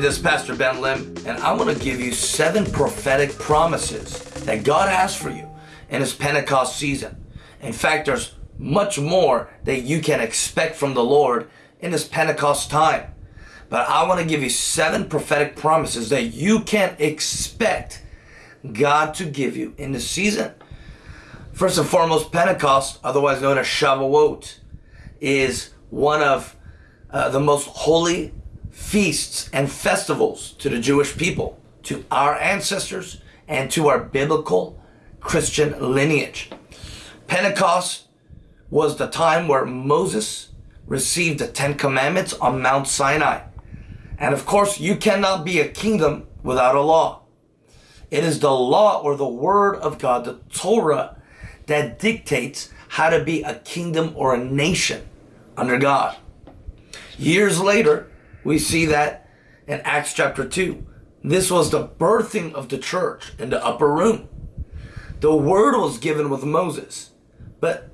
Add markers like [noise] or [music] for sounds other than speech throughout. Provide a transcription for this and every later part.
this is Pastor Ben Lim, and I want to give you seven prophetic promises that God has for you in His Pentecost season. In fact, there's much more that you can expect from the Lord in this Pentecost time. But I want to give you seven prophetic promises that you can expect God to give you in this season. First and foremost, Pentecost, otherwise known as Shavuot, is one of uh, the most holy feasts and festivals to the Jewish people, to our ancestors, and to our biblical Christian lineage. Pentecost was the time where Moses received the Ten Commandments on Mount Sinai. And of course, you cannot be a kingdom without a law. It is the law or the word of God, the Torah, that dictates how to be a kingdom or a nation under God. Years later, we see that in Acts chapter 2. This was the birthing of the church in the upper room. The word was given with Moses, but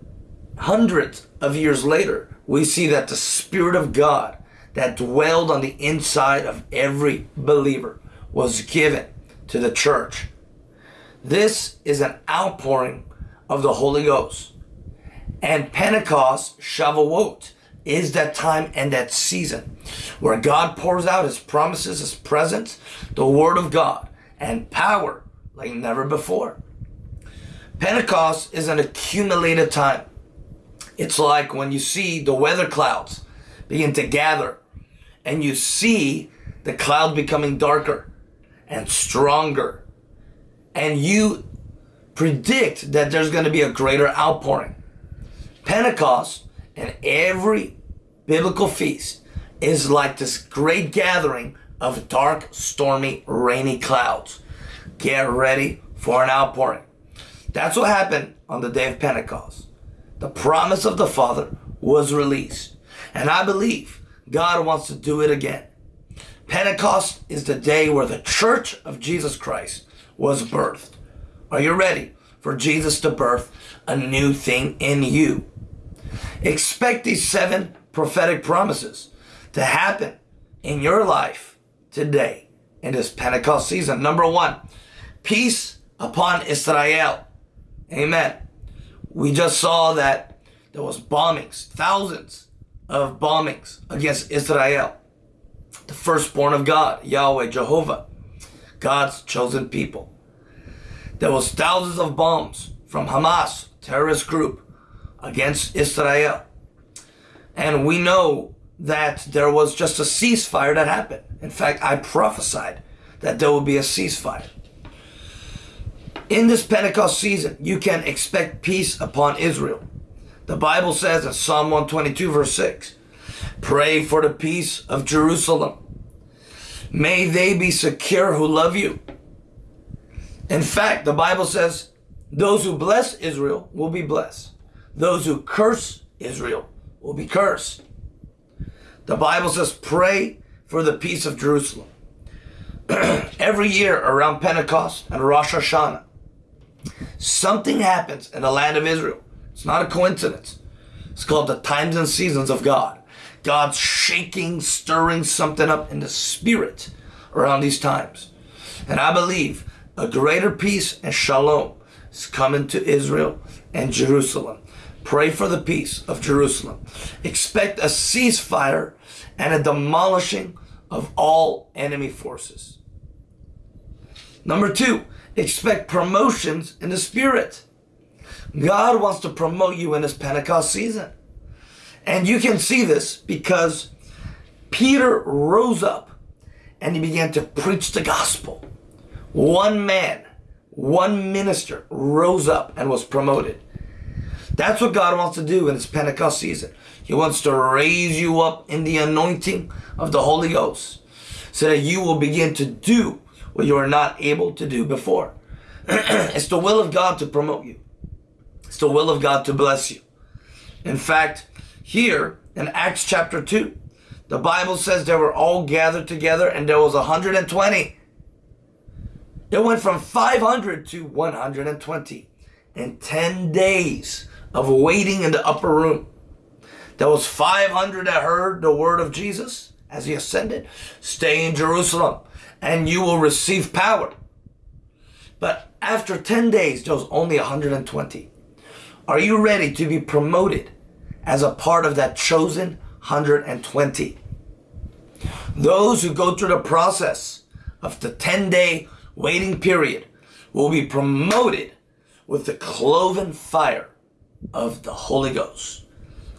hundreds of years later, we see that the Spirit of God that dwelled on the inside of every believer was given to the church. This is an outpouring of the Holy Ghost. And Pentecost, Shavuot, is that time and that season where God pours out his promises, his presence, the word of God, and power like never before. Pentecost is an accumulated time. It's like when you see the weather clouds begin to gather and you see the cloud becoming darker and stronger and you predict that there's going to be a greater outpouring. Pentecost and every biblical feast is like this great gathering of dark, stormy, rainy clouds. Get ready for an outpouring. That's what happened on the day of Pentecost. The promise of the Father was released. And I believe God wants to do it again. Pentecost is the day where the church of Jesus Christ was birthed. Are you ready for Jesus to birth a new thing in you? Expect these seven prophetic promises to happen in your life today in this Pentecost season. Number one, peace upon Israel. Amen. We just saw that there was bombings, thousands of bombings against Israel. The firstborn of God, Yahweh, Jehovah, God's chosen people. There was thousands of bombs from Hamas, terrorist group, against Israel. And we know that there was just a ceasefire that happened. In fact, I prophesied that there will be a ceasefire. In this Pentecost season, you can expect peace upon Israel. The Bible says in Psalm 122 verse 6, Pray for the peace of Jerusalem. May they be secure who love you. In fact, the Bible says, those who bless Israel will be blessed. Those who curse Israel will be cursed. The Bible says, pray for the peace of Jerusalem. [clears throat] Every year around Pentecost and Rosh Hashanah, something happens in the land of Israel. It's not a coincidence. It's called the times and seasons of God. God's shaking, stirring something up in the spirit around these times. And I believe a greater peace and shalom is coming to Israel and Jerusalem. Pray for the peace of Jerusalem. Expect a ceasefire and a demolishing of all enemy forces. Number two, expect promotions in the spirit. God wants to promote you in this Pentecost season. And you can see this because Peter rose up and he began to preach the gospel. One man, one minister rose up and was promoted. That's what God wants to do in this Pentecost season. He wants to raise you up in the anointing of the Holy Ghost so that you will begin to do what you are not able to do before. [clears throat] it's the will of God to promote you. It's the will of God to bless you. In fact, here in Acts chapter 2, the Bible says they were all gathered together and there was 120. It went from 500 to 120 in 10 days of waiting in the upper room. There was 500 that heard the word of Jesus as he ascended. Stay in Jerusalem and you will receive power. But after 10 days, there was only 120. Are you ready to be promoted as a part of that chosen 120? Those who go through the process of the 10 day waiting period will be promoted with the cloven fire of the Holy Ghost.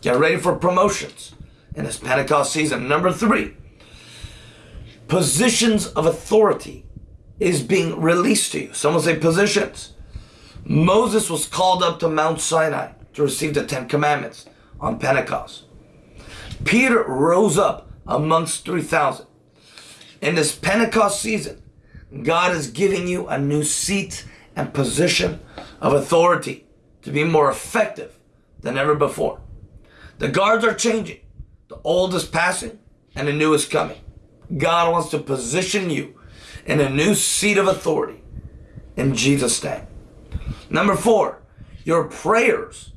Get ready for promotions in this Pentecost season. Number three, positions of authority is being released to you. Someone say positions. Moses was called up to Mount Sinai to receive the Ten Commandments on Pentecost. Peter rose up amongst 3,000. In this Pentecost season, God is giving you a new seat and position of authority to be more effective than ever before. The guards are changing. The old is passing and the new is coming. God wants to position you in a new seat of authority in Jesus' name. Number four, your prayers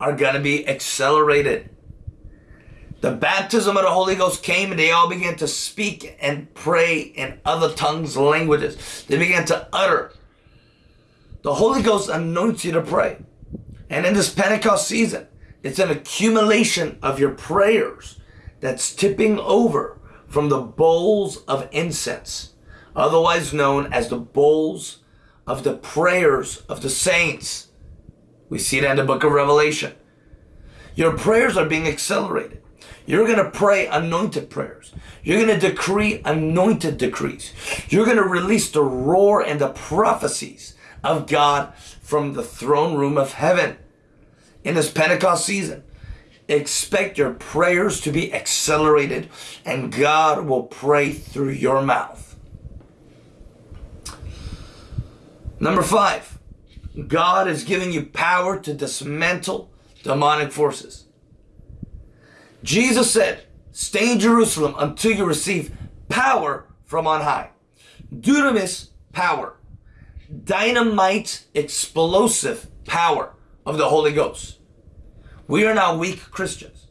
are going to be accelerated. The baptism of the Holy Ghost came and they all began to speak and pray in other tongues, languages. They began to utter. The Holy Ghost anoints you to pray. And in this Pentecost season, it's an accumulation of your prayers that's tipping over from the bowls of incense, otherwise known as the bowls of the prayers of the saints. We see that in the book of Revelation. Your prayers are being accelerated. You're going to pray anointed prayers. You're going to decree anointed decrees. You're going to release the roar and the prophecies of God from the throne room of heaven in this Pentecost season. Expect your prayers to be accelerated and God will pray through your mouth. Number five, God is giving you power to dismantle demonic forces. Jesus said, Stay in Jerusalem until you receive power from on high. Dunamis power. Dynamite explosive power of the Holy Ghost. We are not weak Christians.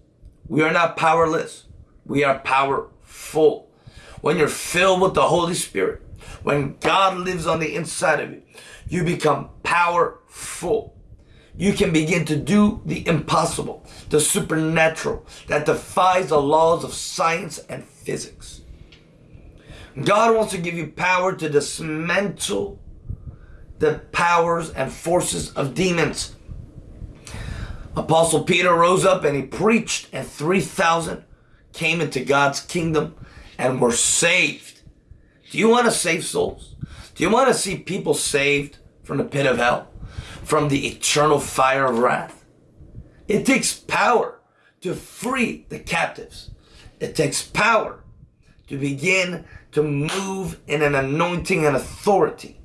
We are not powerless. We are powerful. When you're filled with the Holy Spirit, when God lives on the inside of you, you become powerful you can begin to do the impossible, the supernatural that defies the laws of science and physics. God wants to give you power to dismantle the powers and forces of demons. Apostle Peter rose up and he preached, and 3,000 came into God's kingdom and were saved. Do you want to save souls? Do you want to see people saved from the pit of hell? from the eternal fire of wrath. It takes power to free the captives. It takes power to begin to move in an anointing and authority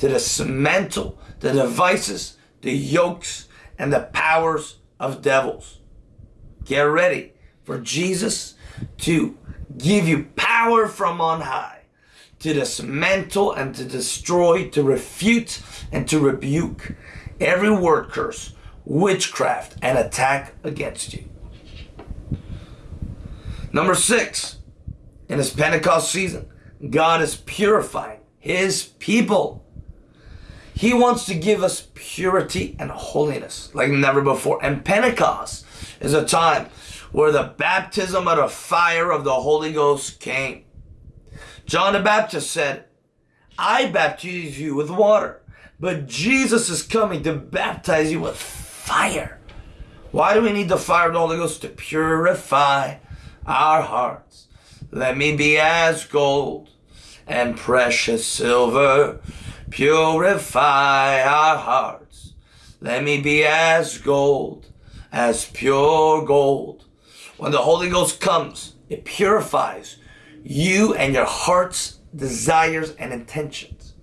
to dismantle the devices, the yokes, and the powers of devils. Get ready for Jesus to give you power from on high to dismantle and to destroy, to refute and to rebuke every word curse, witchcraft, and attack against you. Number six, in this Pentecost season, God is purifying his people. He wants to give us purity and holiness like never before. And Pentecost is a time where the baptism of the fire of the Holy Ghost came. John the Baptist said, I baptize you with water, but Jesus is coming to baptize you with fire. Why do we need the fire of the Holy Ghost? To purify our hearts. Let me be as gold and precious silver. Purify our hearts. Let me be as gold, as pure gold. When the Holy Ghost comes, it purifies you and your heart's desires and intentions.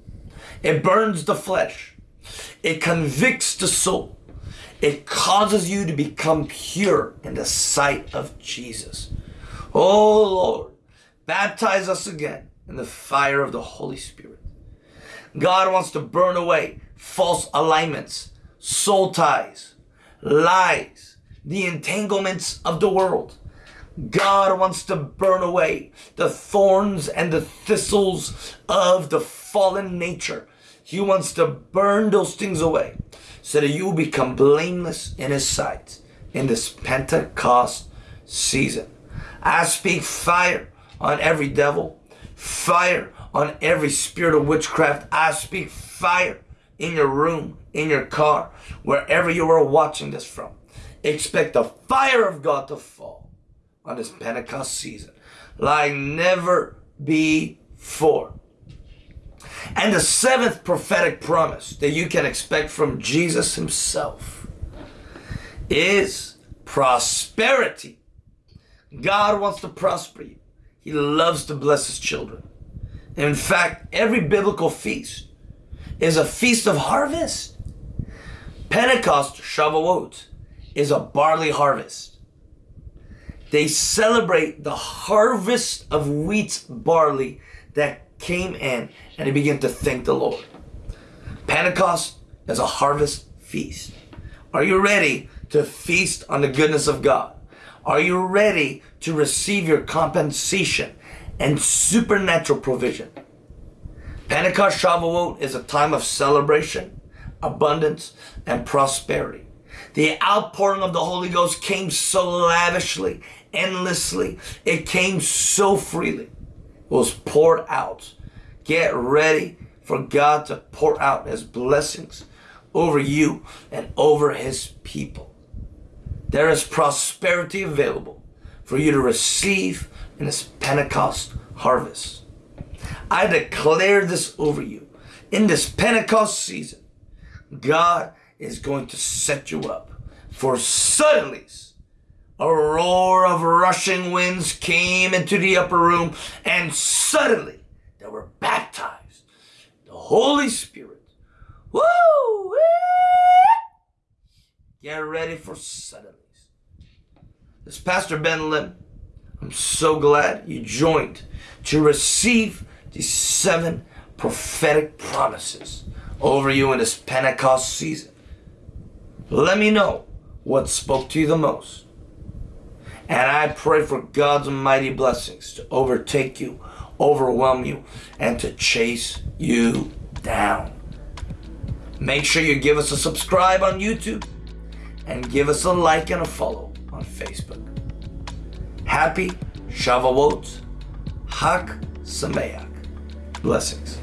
It burns the flesh. It convicts the soul. It causes you to become pure in the sight of Jesus. Oh Lord, baptize us again in the fire of the Holy Spirit. God wants to burn away false alignments, soul ties, lies, the entanglements of the world. God wants to burn away the thorns and the thistles of the fallen nature. He wants to burn those things away so that you will become blameless in His sight in this Pentecost season. I speak fire on every devil, fire on every spirit of witchcraft. I speak fire in your room, in your car, wherever you are watching this from. Expect the fire of God to fall on this Pentecost season like never before. And the seventh prophetic promise that you can expect from Jesus himself is prosperity. God wants to prosper you. He loves to bless his children. In fact, every biblical feast is a feast of harvest. Pentecost, Shavuot, is a barley harvest. They celebrate the harvest of wheat barley that came in and they begin to thank the Lord. Pentecost is a harvest feast. Are you ready to feast on the goodness of God? Are you ready to receive your compensation and supernatural provision? Pentecost Shavuot is a time of celebration, abundance, and prosperity. The outpouring of the Holy Ghost came so lavishly, endlessly. It came so freely. It was poured out. Get ready for God to pour out his blessings over you and over his people. There is prosperity available for you to receive in this Pentecost harvest. I declare this over you. In this Pentecost season, God is going to set you up for suddenly, A roar of rushing winds came into the upper room, and suddenly they were baptized. The Holy Spirit. Woo! Get ready for suddenly. This is Pastor Ben Lim. I'm so glad you joined to receive these seven prophetic promises over you in this Pentecost season. Let me know what spoke to you the most. And I pray for God's mighty blessings to overtake you, overwhelm you, and to chase you down. Make sure you give us a subscribe on YouTube and give us a like and a follow on Facebook. Happy Shavuot, Chag Sameach. Blessings.